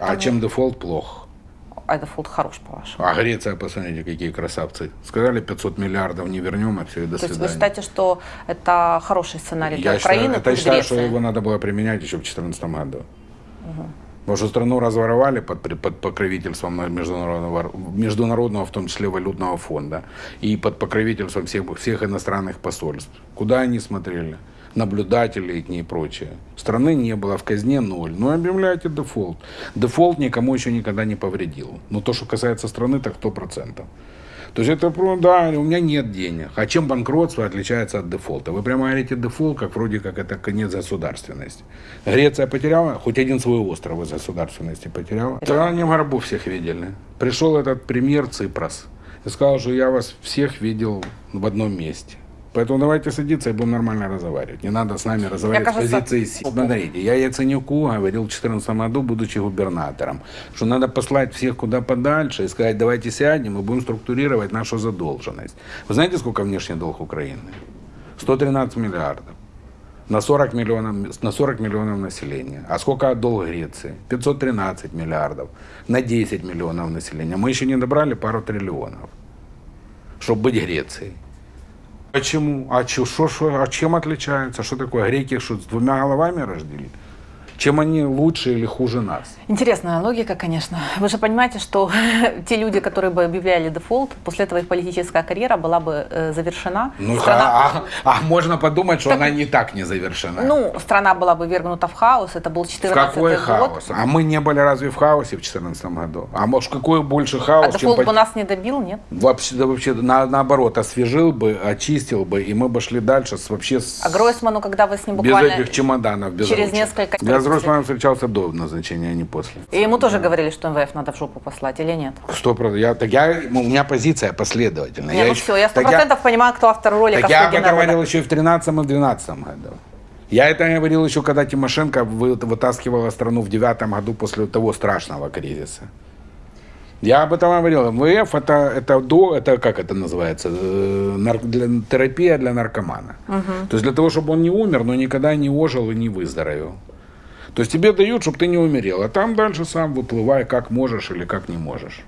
А чем дефолт плох? А дефолт хорош, по-вашему? А Греция, посмотрите, какие красавцы. Сказали, 500 миллиардов не вернем, а все, и до То есть вы свидания. считаете, что это хороший сценарий для Я считаю, Украины, это плюс считаю, что его надо было применять еще в 2014 году. Потому что страну разворовали под, под покровительством международного, международного, в том числе валютного фонда, и под покровительством всех, всех иностранных посольств. Куда они смотрели? Наблюдатели и прочее. Страны не было, в казне ноль. Ну, объявляйте дефолт. Дефолт никому еще никогда не повредил. Но то, что касается страны, так 100%. То есть это, да, у меня нет денег. А чем банкротство отличается от дефолта? Вы прямо говорите дефолт, как вроде как это конец государственности. Греция потеряла, хоть один свой остров из государственности потеряла. Да, они в гробу всех видели. Пришел этот премьер Ципрос и сказал, что я вас всех видел в одном месте. Поэтому давайте садиться и будем нормально разговаривать. Не надо с нами разговаривать кажется, с позиции сил. Смотрите, я Яценюку говорил в 2014 году, будучи губернатором, что надо послать всех куда подальше и сказать, давайте сядем и будем структурировать нашу задолженность. Вы знаете, сколько внешний долг Украины? 113 миллиардов. На 40 миллионов, на 40 миллионов населения. А сколько долг Греции? 513 миллиардов. На 10 миллионов населения. Мы еще не добрали пару триллионов, чтобы быть Грецией. Почему? А, чё, шо, шо, а чем отличаются? Что такое? Греки что, с двумя головами рождили? Чем они лучше или хуже нас? Интересная логика, конечно. Вы же понимаете, что те люди, которые бы объявляли дефолт, после этого их политическая карьера была бы э, завершена. Ну, Страна- а, а можно подумать, что она не так не завершена. Ну, страна была бы ввергнута в хаос, это был в 14 какой год. хаос? А мы не были разве в хаосе в 2014 году? А может, какой больше хаос, А чем дефолт по- бы нас не добил, нет? Вообще, да, вообще на, наоборот, освежил бы, очистил бы, и мы бы шли дальше с, вообще с, А Гройсману, когда вы с ним без буквально... этих чемоданов. Без через ручек. несколько- Я с Гройсманом встречался до назначения, а не после. И ему тоже говорили, что МВФ надо в жопу послать или нет? Сто процентов. Я, так я, у меня позиция последовательная. Не, ну еще- все, я сто я- процентов понимаю, кто автор ролика Так я «Слуге это говорил народа». еще и в 13 и в 12 году. Я это говорил еще, когда Тимошенко вы- вытаскивала страну в девятом году после того страшного кризиса. Я об этом говорил. МВФ это, это до, это как это называется, Э, нар- для- терапия для наркомана. То есть для того, чтобы он не умер, но никогда не ожил и не выздоровел. То есть тебе дают, чтобы ты не умерел, а там дальше сам выплывай, как можешь или как не можешь.